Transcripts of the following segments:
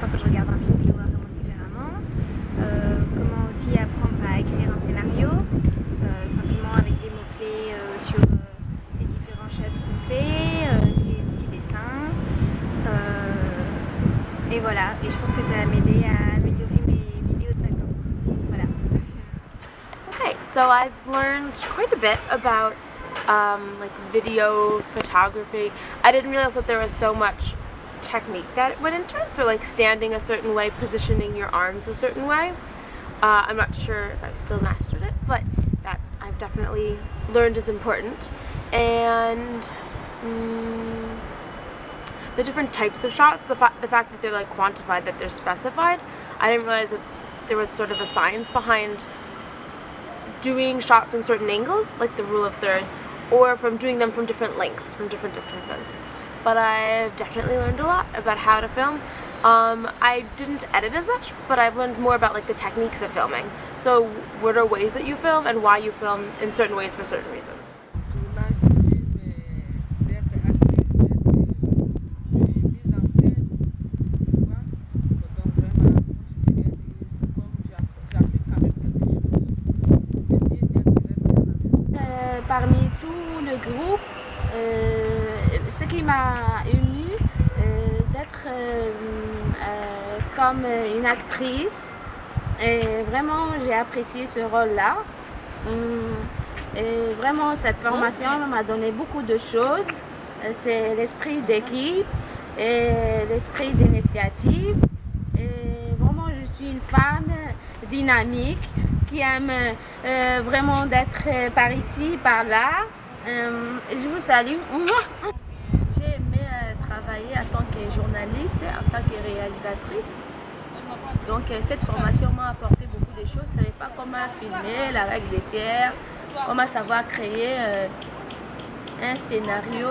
temps que je regarde un film, je vois vraiment différemment. Euh, comment aussi apprendre à écrire un scénario, euh, simplement avec des mots-clés euh, sur euh, les différents chapitres qu'on fait, des petits dessins. et voilà, et je pense que ça va m'aider à améliorer mes vidéos de vacances. Voilà. Okay, so I've learned quite a bit about Um, like video photography. I didn't realize that there was so much technique that went into it. So like standing a certain way, positioning your arms a certain way. Uh, I'm not sure if I've still mastered it, but that I've definitely learned is important. And mm, the different types of shots, the, fa the fact that they're like quantified, that they're specified, I didn't realize that there was sort of a science behind doing shots from certain angles, like the rule of thirds, or from doing them from different lengths, from different distances. But I've definitely learned a lot about how to film. Um, I didn't edit as much, but I've learned more about like the techniques of filming. So what are ways that you film and why you film in certain ways for certain reasons. parmi tout le groupe, euh, ce qui m'a ému, euh, d'être euh, comme une actrice. Et vraiment, j'ai apprécié ce rôle-là. Et vraiment, cette formation m'a donné beaucoup de choses. C'est l'esprit d'équipe et l'esprit d'initiative. Et vraiment, je suis une femme dynamique qui aime euh, vraiment d'être euh, par ici, par là. Euh, je vous salue. J'ai aimé travailler en tant journaliste, en tant que réalisatrice. Donc cette formation m'a apporté beaucoup de choses. Je ne savais pas comment filmer, la règle des tiers, comment savoir créer un scénario.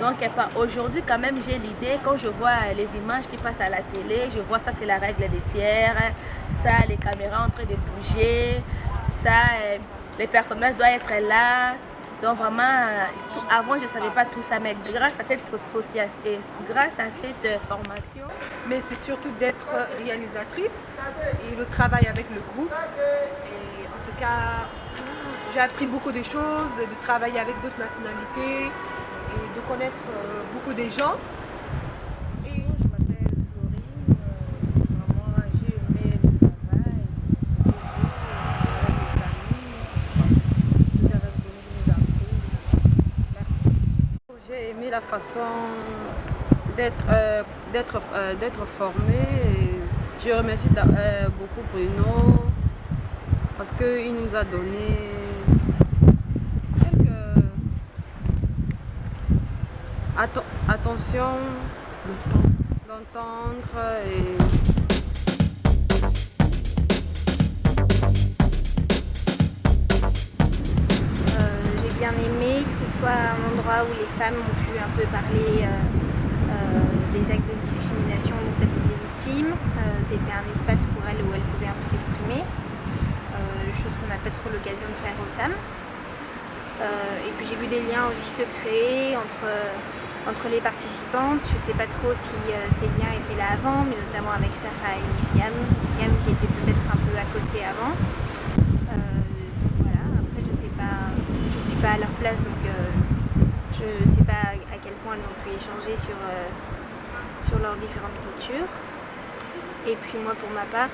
Donc aujourd'hui quand même j'ai l'idée, quand je vois les images qui passent à la télé, je vois ça c'est la règle des tiers, ça les caméras en train de bouger, ça euh, les personnages doivent être là. Donc vraiment, avant je ne savais pas tout ça, mais grâce à cette association, grâce à cette euh, formation. Mais c'est surtout d'être réalisatrice et le travail avec le groupe. Et en tout cas, j'ai appris beaucoup de choses, de travailler avec d'autres nationalités, de connaître euh, beaucoup de gens. Et je m'appelle Florine, euh, vraiment j'ai aimé le travail, c'était avec les amis, ici avec nous appris. Merci. J'ai aimé la façon d'être euh, d'être formé. Je remercie beaucoup Bruno parce qu'il nous a donné attention d'entendre et bien aimé que ce soit un endroit où les femmes ont pu un peu parler euh, euh, des actes de discrimination dont elles étaient victimes. C'était un espace pour elles où elles pouvaient un peu s'exprimer, chose qu'on n'a pas trop l'occasion de faire au SAM. et puis j'ai vu des liens aussi se créer entre entre les participantes. Je ne sais pas trop si euh, ces liens étaient là avant, mais notamment avec Sarah et Myriam. Myriam qui était peut-être un peu à côté avant. Euh, voilà, après je sais pas, je suis à leur place donc euh, je sais pas à quel point elles ont pu échanger sur, sur leurs différentes cultures. Et puis moi pour ma part,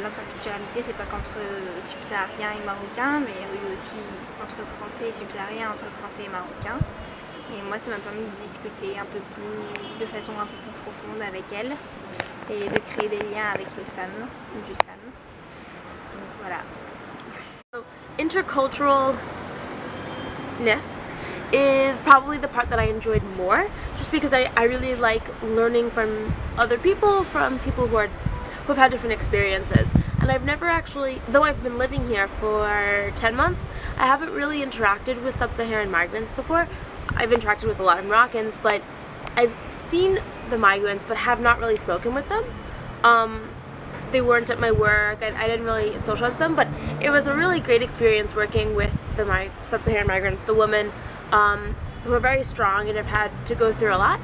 l'interculturalité c'est pas qu'entre subsahariens et marocains, mais aussi entre français et subsahariens, entre français et marocains. Et moi, ça m'a permis de discuter un peu plus, de façon un peu plus profonde avec elle et de créer des liens avec les femmes du SAM. Donc voilà. So, is probably the part that I enjoyed more just because I, I really like learning from other people, from people who are who have had different experiences. And I've never actually, though I've been living here for 10 months, I haven't really interacted with sub-Saharan migrants before, I've interacted with a lot of Moroccans, but I've seen the migrants but have not really spoken with them. Um, they weren't at my work, I didn't really socialize with them, but it was a really great experience working with the sub-Saharan migrants, the women um, who are very strong and have had to go through a lot.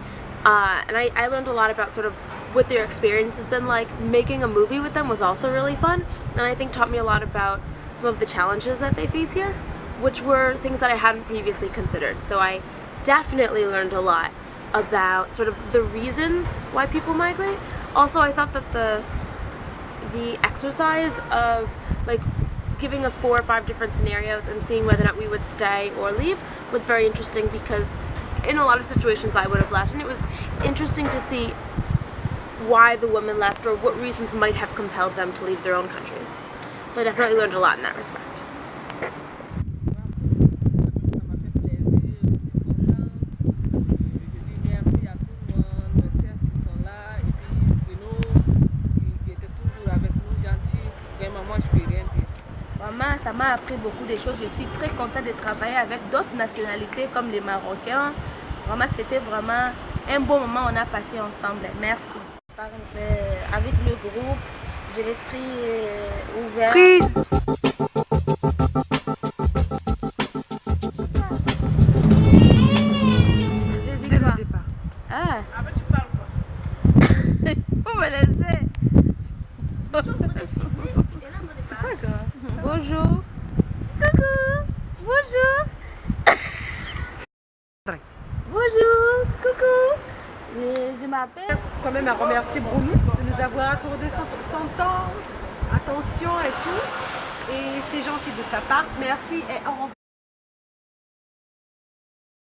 Uh, and I, I learned a lot about sort of what their experience has been like. Making a movie with them was also really fun, and I think taught me a lot about some of the challenges that they face here, which were things that I hadn't previously considered. So I definitely learned a lot about sort of the reasons why people migrate. Also, I thought that the the exercise of like giving us four or five different scenarios and seeing whether or not we would stay or leave was very interesting because in a lot of situations I would have left and it was interesting to see why the women left or what reasons might have compelled them to leave their own countries. So I definitely learned a lot in that respect. Vraiment, ça m'a appris beaucoup de choses. Je suis très contente de travailler avec d'autres nationalités comme les Marocains. Vraiment, c'était vraiment un bon moment on a passé ensemble. Merci. avec le groupe, j'ai l'esprit ouvert. Prise. Ah, Ah bah tu parles quoi vous me laissez. Bonjour. Coucou. Bonjour. Bonjour. Coucou. Je, je m'appelle. Quand même à remercier Bruno de nous avoir accordé son temps, attention et tout. Et c'est gentil de sa part. Merci et au revoir.